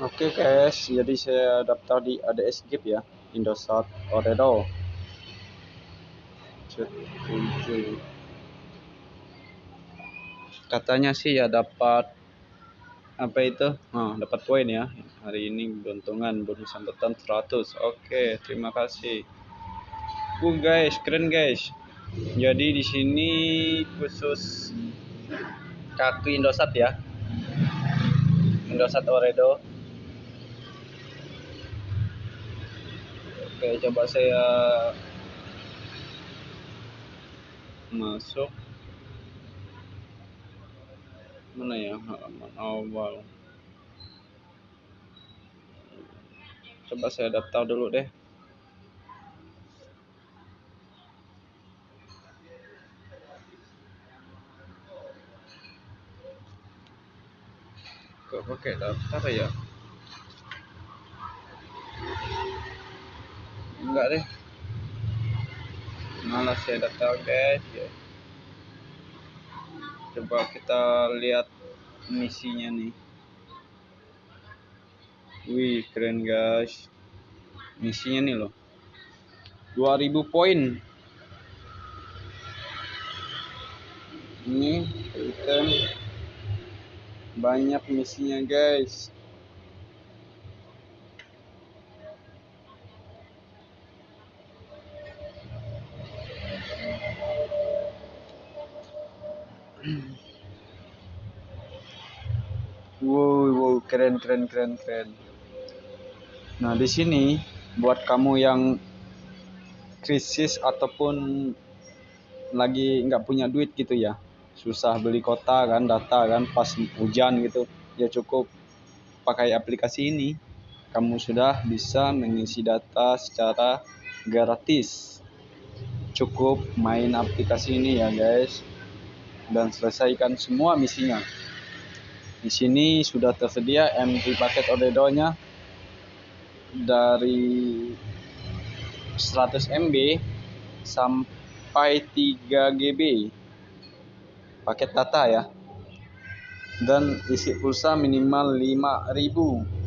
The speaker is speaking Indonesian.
Oke guys, jadi saya daftar di ADS Gip ya, Indosat Oredo. Katanya sih ya dapat apa itu? Nah, dapat poin ya. Hari ini keuntungan bonus sambutan 100. Oke, terima kasih. Uh guys, keren guys. Jadi di sini khusus kaki Indosat ya. Indosat Oredo Oke, coba saya masuk. Mana ya halaman awal? Coba saya daftar dulu deh. Kok pakai daftar ya? Enggak deh. Malas saya daftar guys ya. coba kita lihat misinya nih. Wih keren guys. Misinya nih loh. 2000 poin. Ini item. Banyak misinya guys wow, wow, keren, keren, keren, keren. Nah, di sini buat kamu yang krisis ataupun lagi nggak punya duit gitu ya, susah beli kota kan, data kan, pas hujan gitu, ya cukup pakai aplikasi ini. Kamu sudah bisa mengisi data secara gratis. Cukup main aplikasi ini ya guys dan selesaikan semua misinya. Di sini sudah tersedia MP paket Odedo-nya dari 100 MB sampai 3 GB paket data ya dan isi pulsa minimal 5000